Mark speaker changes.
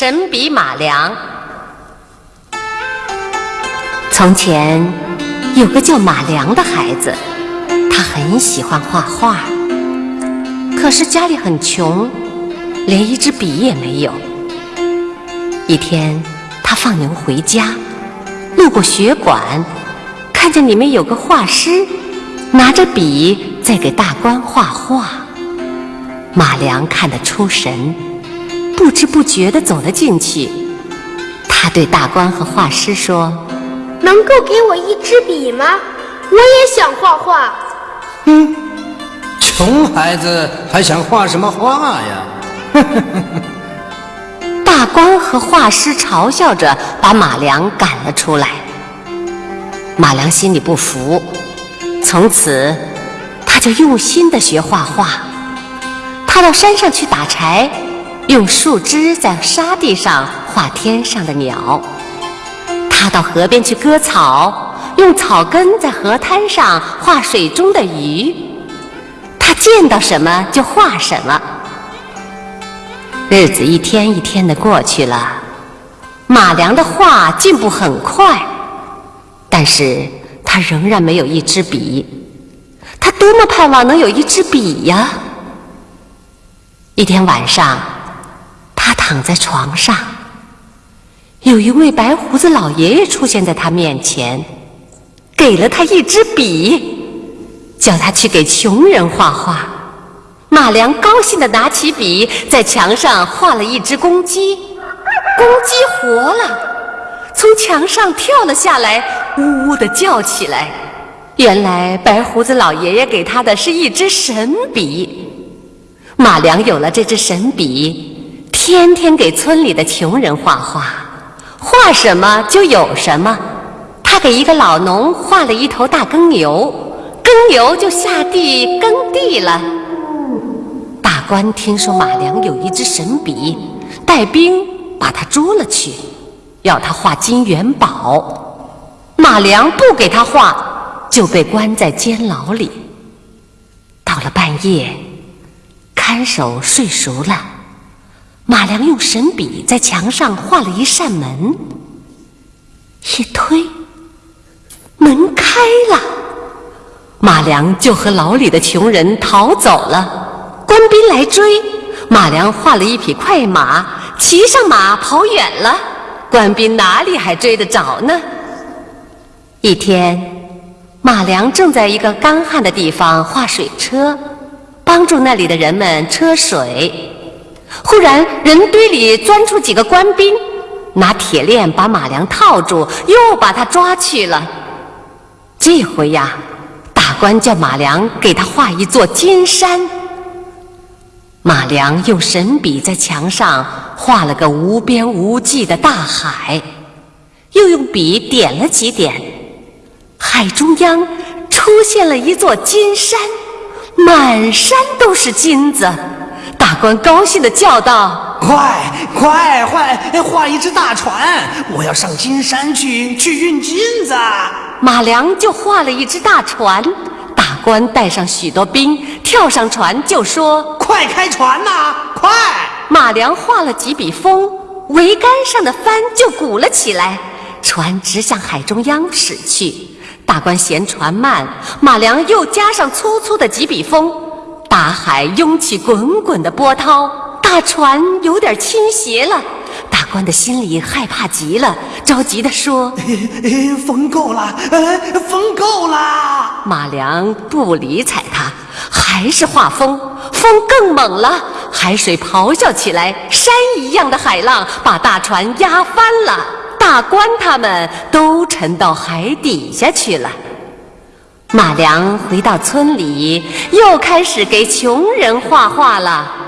Speaker 1: 神笔马良。从前有个叫马良的孩子，他很喜欢画画，可是家里很穷，连一支笔也没有。一天，他放牛回家，路过学馆，看见里面有个画师拿着笔在给大官画画。马良看得出神。不知不觉地走了进去，他对大官和画师说：“
Speaker 2: 能够给我一支笔吗？我也想画画。”“
Speaker 3: 嗯，穷孩子还想画什么画呀？”
Speaker 1: 大官和画师嘲笑着把马良赶了出来。马良心里不服，从此他就用心地学画画。他到山上去打柴。用树枝在沙地上画天上的鸟，他到河边去割草，用草根在河滩上画水中的鱼。他见到什么就画什么。日子一天一天的过去了，马良的画进步很快，但是他仍然没有一支笔。他多么盼望能有一支笔呀！一天晚上。躺在床上，有一位白胡子老爷爷出现在他面前，给了他一支笔，叫他去给穷人画画。马良高兴地拿起笔，在墙上画了一只公鸡，公鸡活了，从墙上跳了下来，呜呜地叫起来。原来白胡子老爷爷给他的是一支神笔。马良有了这支神笔。天天给村里的穷人画画，画什么就有什么。他给一个老农画了一头大耕牛，耕牛就下地耕地了。大官听说马良有一支神笔，带兵把他捉了去，要他画金元宝。马良不给他画，就被关在监牢里。到了半夜，看守睡熟了。马良用神笔在墙上画了一扇门，一推，门开了，马良就和牢里的穷人逃走了。官兵来追，马良画了一匹快马，骑上马跑远了。官兵哪里还追得着呢？一天，马良正在一个干旱的地方画水车，帮助那里的人们车水。忽然，人堆里钻出几个官兵，拿铁链把马良套住，又把他抓去了。这回呀，大官叫马良给他画一座金山。马良用神笔在墙上画了个无边无际的大海，又用笔点了几点，海中央出现了一座金山，满山都是金子。大官高兴地叫道：“
Speaker 3: 快快快，画一只大船！我要上金山去，去运金子。”
Speaker 1: 马良就画了一只大船，大官带上许多兵，跳上船就说：“
Speaker 3: 快开船呐，快！”
Speaker 1: 马良画了几笔风，桅杆上的帆就鼓了起来，船直向海中央驶去。大官嫌船慢，马良又加上粗粗的几笔风。大海涌起滚滚的波涛，大船有点倾斜了。大官的心里害怕极了，着急地说：“
Speaker 3: 风够了，风够了。”
Speaker 1: 马良不理睬他，还是画风，风更猛了，海水咆哮起来，山一样的海浪把大船压翻了，大官他们都沉到海底下去了。马良回到村里，又开始给穷人画画了。